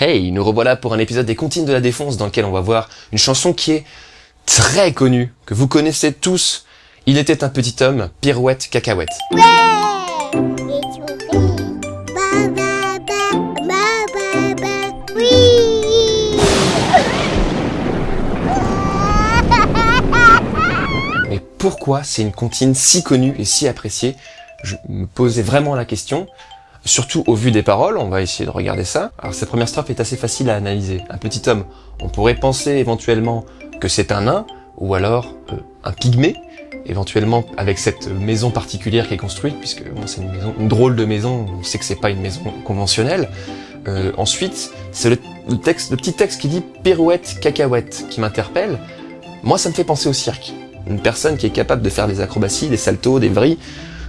Hey, nous revoilà pour un épisode des Comptines de la Défense dans lequel on va voir une chanson qui est très connue, que vous connaissez tous. Il était un petit homme, pirouette, cacahuète. Mais pourquoi c'est une comptine si connue et si appréciée? Je me posais vraiment la question. Surtout au vu des paroles, on va essayer de regarder ça. Alors cette première strophe est assez facile à analyser. Un petit homme, on pourrait penser éventuellement que c'est un nain, ou alors euh, un pygmée, éventuellement avec cette maison particulière qui est construite, puisque c'est une maison, une drôle de maison, on sait que c'est pas une maison conventionnelle. Euh, ensuite, c'est le, le, texte, le petit texte qui dit pirouette, cacahuète qui m'interpelle. Moi, ça me fait penser au cirque. Une personne qui est capable de faire des acrobaties, des saltos, des vrilles,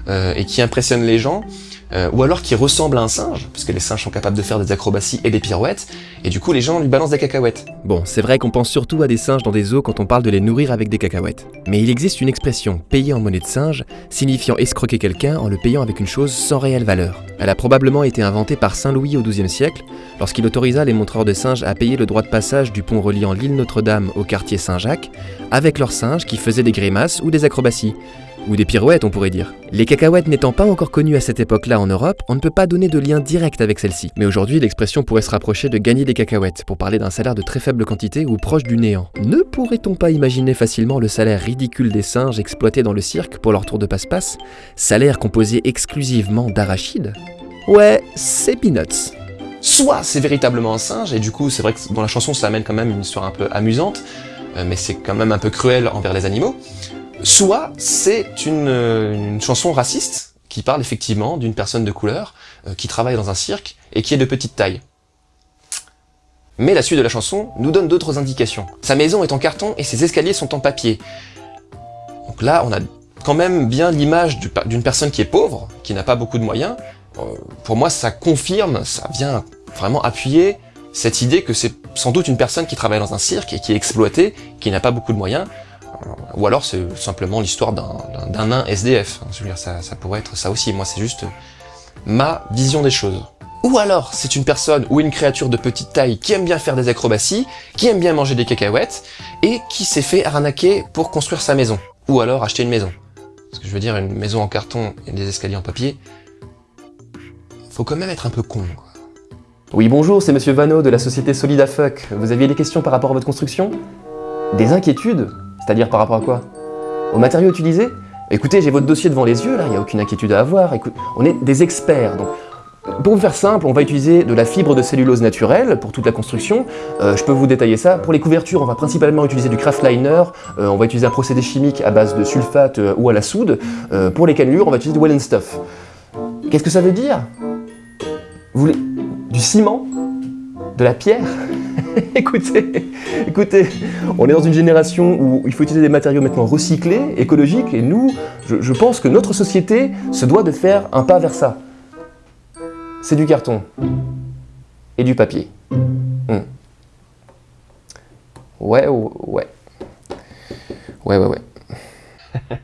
euh, et qui impressionne les gens, euh, ou alors qui ressemble à un singe, parce que les singes sont capables de faire des acrobaties et des pirouettes, et du coup les gens lui balancent des cacahuètes. Bon, c'est vrai qu'on pense surtout à des singes dans des zoos quand on parle de les nourrir avec des cacahuètes. Mais il existe une expression, payer en monnaie de singe, signifiant escroquer quelqu'un en le payant avec une chose sans réelle valeur. Elle a probablement été inventée par Saint Louis au XIIe siècle, lorsqu'il autorisa les montreurs de singes à payer le droit de passage du pont reliant l'île Notre-Dame au quartier Saint-Jacques, avec leurs singes qui faisaient des grimaces ou des acrobaties. Ou des pirouettes, on pourrait dire. Les cacahuètes n'étant pas encore connues à cette époque-là en Europe, on ne peut pas donner de lien direct avec celle-ci. Mais aujourd'hui, l'expression pourrait se rapprocher de gagner des cacahuètes, pour parler d'un salaire de très faible quantité ou proche du néant. Ne pourrait-on pas imaginer facilement le salaire ridicule des singes exploités dans le cirque pour leur tour de passe-passe? Salaire composé exclusivement d'arachides? Ouais, c'est peanuts. Soit c'est véritablement un singe, et du coup c'est vrai que dans la chanson ça amène quand même une histoire un peu amusante, euh, mais c'est quand même un peu cruel envers les animaux. Soit c'est une, une, chanson raciste qui parle effectivement d'une personne de couleur euh, qui travaille dans un cirque et qui est de petite taille. Mais la suite de la chanson nous donne d'autres indications. Sa maison est en carton et ses escaliers sont en papier. Donc là, on a quand même bien l'image d'une personne qui est pauvre, qui n'a pas beaucoup de moyens. Euh, pour moi, ça confirme, ça vient vraiment appuyer cette idée que c'est sans doute une personne qui travaille dans un cirque et qui est exploitée, qui n'a pas beaucoup de moyens, ou alors c'est simplement l'histoire d'un nain SDF. Je veux dire, ça, ça pourrait être ça aussi. Moi, c'est juste ma vision des choses. Ou alors, c'est une personne ou une créature de petite taille qui aime bien faire des acrobaties, qui aime bien manger des cacahuètes, et qui s'est fait arnaquer pour construire sa maison. Ou alors acheter une maison. Parce que je veux dire, une maison en carton et des escaliers en papier, faut quand même être un peu con, quoi. Oui, bonjour, c'est Monsieur Vano de la société Solida Fuck. Vous aviez des questions par rapport à votre construction? Des inquiétudes? C'est-à-dire par rapport à quoi? Aux matériaux utilisés Écoutez, j'ai votre dossier devant les yeux, là, il n'y a aucune inquiétude à avoir. On est des experts, donc pour vous faire simple, on va utiliser de la fibre de cellulose naturelle pour toute la construction. Euh, je peux vous détailler ça. Pour les couvertures, on va principalement utiliser du craftliner. Euh, on va utiliser un procédé chimique à base de sulfate euh, ou à la soude. Euh, pour les cannelures, on va utiliser du well stuff. Qu'est-ce que ça veut dire? Vous voulez du ciment? De la pierre écoutez, écoutez, on est dans une génération où il faut utiliser des matériaux maintenant recyclés, écologiques, et nous, je, pense que notre société se doit de faire un pas vers ça. C'est du carton et du papier. Hum. Ouais, ouais. Ouais, ouais, ouais.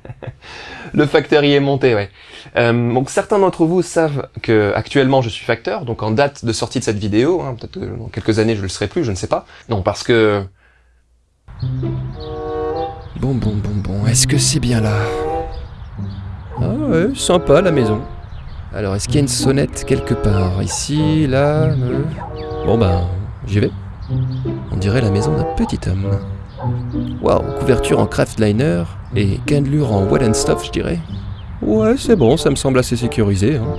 Le facteur y est monté, ouais. Euh, donc certains d'entre vous savent que actuellement je suis facteur, donc en date de sortie de cette vidéo, hein, peut-être que dans quelques années je le serai plus, je ne sais pas. Non, parce que... Bon, bon, bon, bon, est-ce que c'est bien là? Ah ouais, sympa la maison. Alors, est-ce qu'il y a une sonnette quelque part? Ici, là... Euh... Bon ben, j'y vais. On dirait la maison d'un petit homme. Waouh, couverture en craftliner et candelure en wet and stuff, je dirais. Ouais, c'est bon, ça me semble assez sécurisé. Hein.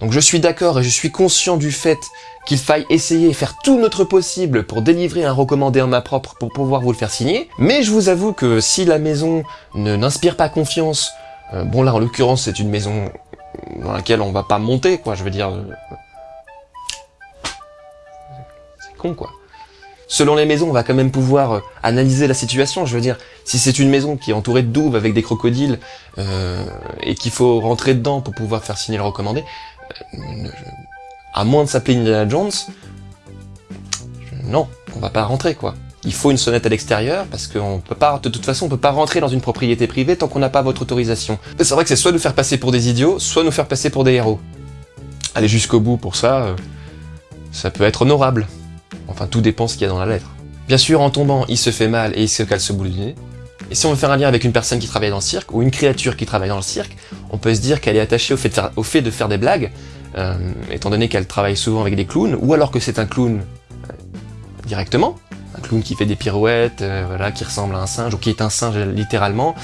Donc je suis d'accord et je suis conscient du fait qu'il faille essayer et faire tout notre possible pour délivrer un recommandé en main propre pour pouvoir vous le faire signer. Mais je vous avoue que si la maison ne n'inspire pas confiance, euh, bon là en l'occurrence c'est une maison dans laquelle on va pas monter, quoi, je veux dire... Euh, c'est con, quoi. Selon les maisons, on va quand même pouvoir euh, analyser la situation. Je veux dire, si c'est une maison qui est entourée de douves avec des crocodiles euh, et qu'il faut rentrer dedans pour pouvoir faire signer le recommandé, euh, à moins de s'appeler Indiana Jones, non, on va pas rentrer quoi. il faut une sonnette à l'extérieur parce qu'on peut pas, de toute façon, on peut pas rentrer dans une propriété privée tant qu'on n'a pas votre autorisation. C'est vrai que c'est soit nous faire passer pour des idiots, soit nous faire passer pour des héros. Aller jusqu'au bout pour ça, ça peut être honorable. Enfin, tout dépend ce qu'il y a dans la lettre. Bien sûr, en tombant, il se fait mal et il se cale ce bout du nez. Et si on veut faire un lien avec une personne qui travaille dans le cirque, ou une créature qui travaille dans le cirque, on peut se dire qu'elle est attachée au fait de faire, des blagues, euh, étant donné qu'elle travaille souvent avec des clowns, ou alors que c'est un clown euh, directement, un clown qui fait des pirouettes, euh, voilà, qui ressemble à un singe, ou qui est un singe littéralement,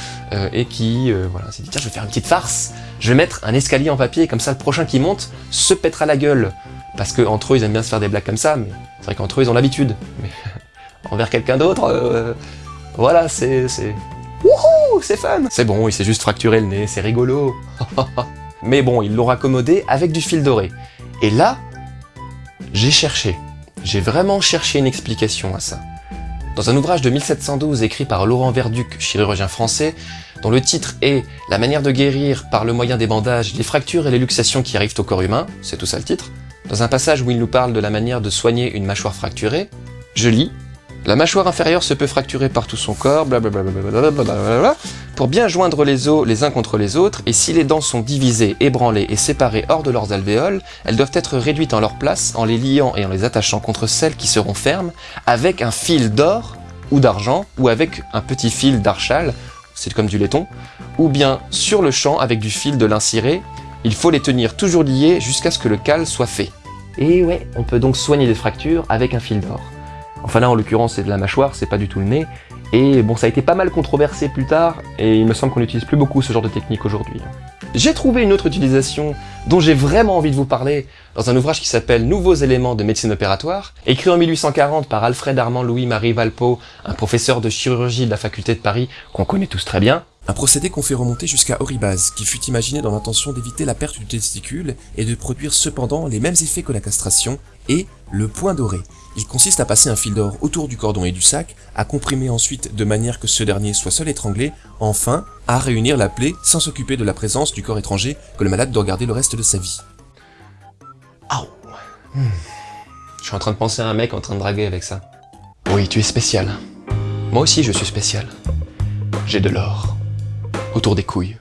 et qui voilà, s'est dit tiens je vais faire une petite farce, je vais mettre un escalier en papier, comme ça le prochain qui monte se pètera la gueule. Parce que entre eux ils aiment bien se faire des blagues comme ça, mais c'est vrai qu'entre eux ils ont l'habitude. Mais envers quelqu'un d'autre, euh, voilà, c'est... c'est... Wouhou, c'est fun C'est bon, il s'est juste fracturé le nez, c'est rigolo Mais bon, ils l'ont raccommodé avec du fil doré. Et là, j'ai cherché. J'ai vraiment cherché une explication à ça. Dans un ouvrage de 1712 écrit par Laurent Verduc, chirurgien français, dont le titre est « La manière de guérir par le moyen des bandages les fractures et les luxations qui arrivent au corps humain », c'est tout ça le titre, dans un passage où il nous parle de la manière de soigner une mâchoire fracturée, je lis la mâchoire inférieure se peut fracturer par tout son corps, blablabla, pour bien joindre les os les uns contre les autres, et si les dents sont divisées, ébranlées et séparées hors de leurs alvéoles, elles doivent être réduites en leur place en les liant et en les attachant contre celles qui seront fermes, avec un fil d'or ou d'argent, ou avec un petit fil d'archal, c'est comme du laiton, ou bien sur le champ avec du fil de lin ciré, il faut les tenir toujours liés jusqu'à ce que le cal soit fait. Et ouais, on peut donc soigner des fractures avec un fil d'or. Enfin là, en l'occurrence, c'est de la mâchoire, c'est pas du tout le nez. Et bon, ça a été pas mal controversé plus tard, et il me semble qu'on n'utilise plus beaucoup ce genre de technique aujourd'hui. J'ai trouvé une autre utilisation dont j'ai vraiment envie de vous parler dans un ouvrage qui s'appelle Nouveaux éléments de médecine opératoire, écrit en 1840 par Alfred Armand Louis-Marie Valpeau, un professeur de chirurgie de la faculté de Paris qu'on connaît tous très bien. Un procédé qu'on fait remonter jusqu'à Oribase, qui fut imaginé dans l'intention d'éviter la perte du testicule et de produire cependant les mêmes effets que la castration, et le point doré. Il consiste à passer un fil d'or autour du cordon et du sac, à comprimer ensuite de manière que ce dernier soit seul étranglé, enfin, à réunir la plaie sans s'occuper de la présence du corps étranger que le malade doit garder le reste de sa vie. Je suis en train de penser à un mec en train de draguer avec ça. Oui, tu es spécial. Moi aussi, je suis spécial. J'ai de l'or. Autour des couilles.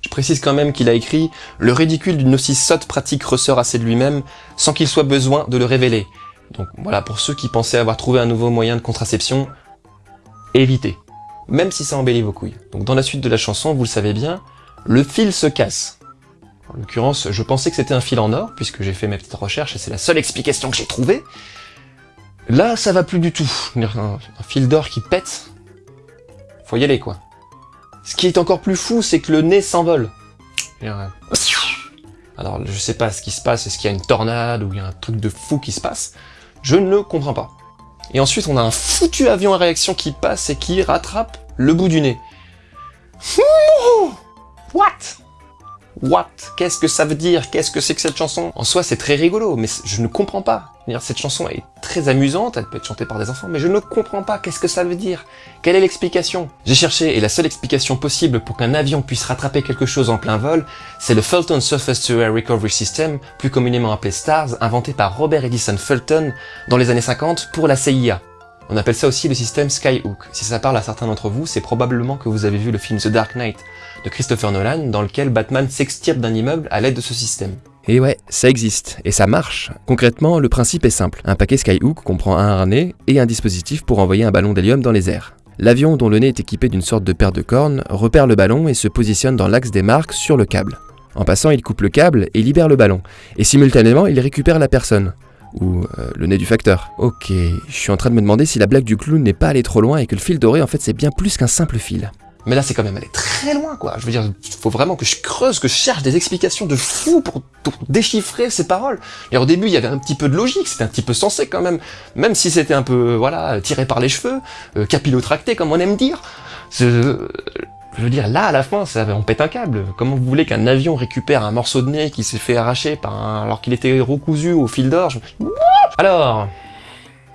Je précise quand même qu'il a écrit « Le ridicule d'une aussi sotte pratique ressort assez de lui-même, sans qu'il soit besoin de le révéler. » Donc voilà, pour ceux qui pensaient avoir trouvé un nouveau moyen de contraception, évitez. Même si ça embellit vos couilles. Donc dans la suite de la chanson, vous le savez bien, le fil se casse. En l'occurrence, je pensais que c'était un fil en or, puisque j'ai fait mes petites recherches et c'est la seule explication que j'ai trouvée. Là, ça va plus du tout. Un fil d'or qui pète, faut y aller quoi. Ce qui est encore plus fou, c'est que le nez s'envole. Alors, je sais pas ce qui se passe, est-ce qu'il y a une tornade ou il y a un truc de fou qui se passe Je ne comprends pas. Et ensuite, on a un foutu avion à réaction qui passe et qui rattrape le bout du nez. What? What? Qu'est-ce que ça veut dire? Qu'est-ce que c'est que cette chanson? En soi, c'est très rigolo, mais je ne comprends pas. Cette chanson est très amusante, elle peut être chantée par des enfants, mais je ne comprends pas. Qu'est-ce que ça veut dire Quelle est l'explication? J'ai cherché, et la seule explication possible pour qu'un avion puisse rattraper quelque chose en plein vol, c'est le Fulton Surface to Air Recovery System, plus communément appelé STARS, inventé par Robert Edison Fulton dans les années 50 pour la CIA. On appelle ça aussi le système Skyhook. Si ça parle à certains d'entre vous, c'est probablement que vous avez vu le film The Dark Knight de Christopher Nolan, dans lequel Batman s'extirpe d'un immeuble à l'aide de ce système. Et ouais, ça existe, et ça marche. Concrètement, le principe est simple. Un paquet Skyhook comprend un harnais et un dispositif pour envoyer un ballon d'hélium dans les airs. L'avion, dont le nez est équipé d'une sorte de paire de cornes, repère le ballon et se positionne dans l'axe des marques sur le câble. En passant, il coupe le câble et libère le ballon, et simultanément, il récupère la personne. Ou euh, le nez du facteur. Ok, je suis en train de me demander si la blague du clown n'est pas allée trop loin et que le fil doré en fait c'est bien plus qu'un simple fil. Mais là, c'est quand même aller très loin, quoi. Je veux dire, faut vraiment que je creuse, que je cherche des explications de fou pour, déchiffrer ces paroles. Et au début, il y avait un petit peu de logique, c'était un petit peu sensé quand même, même si c'était un peu, voilà, tiré par les cheveux, euh, capillotracté, comme on aime dire. Je veux dire, là, à la fin, ça, on pète un câble. Comment vous voulez qu'un avion récupère un morceau de nez qui s'est fait arracher par un, alors qu'il était recousu au fil d'or je... Alors,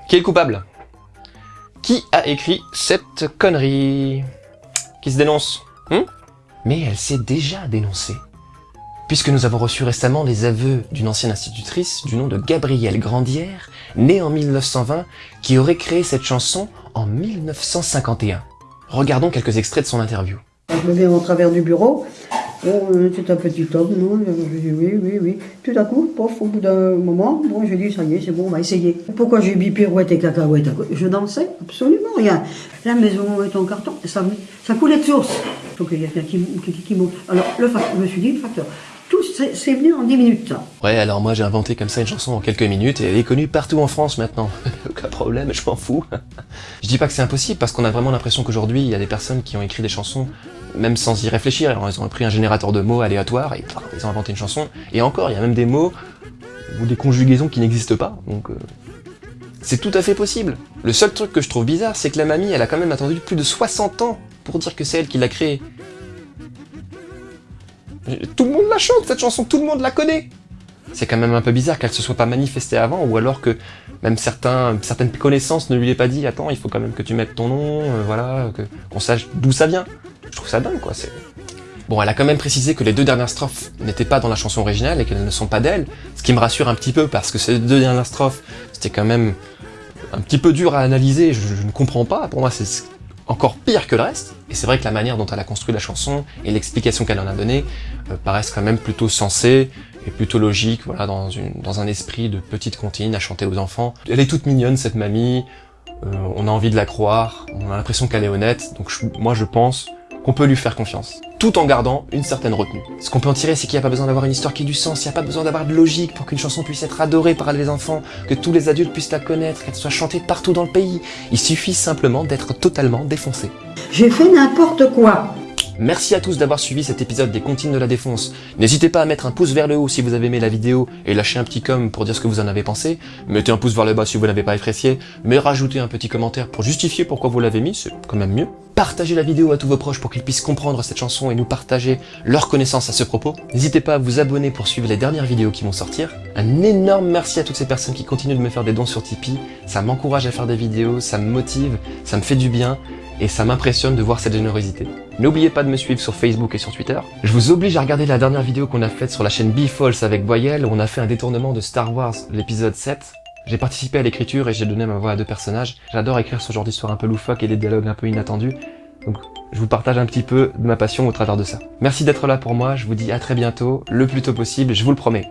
qui est le coupable? Qui a écrit cette connerie? Qui se dénonce? Hum Mais elle s'est déjà dénoncée. puisque nous avons reçu récemment les aveux d'une ancienne institutrice du nom de Gabrielle Grandière, née en 1920, qui aurait créé cette chanson en 1951. Regardons quelques extraits de son interview. Je me mets au travers du bureau. Euh, c'est un petit homme, non Je dis oui, oui, oui. Tout à coup, pof, au bout d'un moment, bon, je dis ça y est, c'est bon, on va essayer. Pourquoi j'ai mis pirouette et cacahuète Je dansais absolument rien. La maison est en carton, ça, ça coulait de source. Il faut qu'il y ait quelqu'un qui, qui. Alors, le facteur, je me suis dit, le facteur, tout, c'est venu en 10 minutes. Ouais, alors moi j'ai inventé comme ça une chanson en quelques minutes et elle est connue partout en France maintenant. Aucun problème, je m'en fous. je dis pas que c'est impossible parce qu'on a vraiment l'impression qu'aujourd'hui il y a des personnes qui ont écrit des chansons même sans y réfléchir. Alors, ils ont pris un générateur de mots aléatoire et ils ont inventé une chanson. Et encore, il y a même des mots ou des conjugaisons qui n'existent pas. Donc euh, c'est tout à fait possible. Le seul truc que je trouve bizarre, c'est que la mamie, elle a quand même attendu plus de 60 ans pour dire que c'est elle qui l'a créée. Tout le monde la chante, cette chanson, tout le monde la connaît C'est quand même un peu bizarre qu'elle se soit pas manifestée avant, ou alors que même certains, certaines connaissances ne lui aient pas dit « Attends, il faut quand même que tu mettes ton nom, euh, voilà, qu'on sache d'où ça vient ». Je trouve ça dingue, quoi. c'est- Bon, elle a quand même précisé que les deux dernières strophes n'étaient pas dans la chanson originale et qu'elles ne sont pas d'elle, ce qui me rassure un petit peu parce que ces deux dernières strophes, c'était quand même un petit peu dur à analyser, je, ne comprends pas, pour moi c'est encore pire que le reste, et c'est vrai que la manière dont elle a construit la chanson et l'explication qu'elle en a donnée euh, paraissent quand même plutôt sensées et plutôt logiques, voilà, dans, une, dans un esprit de petite comptine à chanter aux enfants. Elle est toute mignonne cette mamie, euh, on a envie de la croire, on a l'impression qu'elle est honnête, donc je- moi je pense qu'on peut lui faire confiance, tout en gardant une certaine retenue. Ce qu'on peut en tirer, c'est qu'il n'y a pas besoin d'avoir une histoire qui ait du sens, il n'y a pas besoin d'avoir de logique pour qu'une chanson puisse être adorée par les enfants, que tous les adultes puissent la connaître, qu'elle soit chantée partout dans le pays. Il suffit simplement d'être totalement défoncé. J'ai fait n'importe quoi. Merci à tous d'avoir suivi cet épisode des Comptines de la Défonce. N'hésitez pas à mettre un pouce vers le haut si vous avez aimé la vidéo et lâcher un petit com pour dire ce que vous en avez pensé. Mettez un pouce vers le bas si vous n'avez pas apprécié, mais rajoutez un petit commentaire pour justifier pourquoi vous l'avez mis, c'est quand même mieux. Partagez la vidéo à tous vos proches pour qu'ils puissent comprendre cette chanson et nous partager leurs connaissances à ce propos. N'hésitez pas à vous abonner pour suivre les dernières vidéos qui vont sortir. Un énorme merci à toutes ces personnes qui continuent de me faire des dons sur Tipeee. Ça m'encourage à faire des vidéos, ça me motive, ça me fait du bien et ça m'impressionne de voir cette générosité. N'oubliez pas de me suivre sur Facebook et sur Twitter. Je vous oblige à regarder la dernière vidéo qu'on a faite sur la chaîne B-Falls avec Boyel, où on a fait un détournement de Star Wars, l'épisode 7. J'ai participé à l'écriture et j'ai donné ma voix à deux personnages. J'adore écrire ce genre d'histoire un peu loufoque et des dialogues un peu inattendus. Donc je vous partage un petit peu de ma passion au travers de ça. Merci d'être là pour moi, je vous dis à très bientôt, le plus tôt possible, je vous le promets.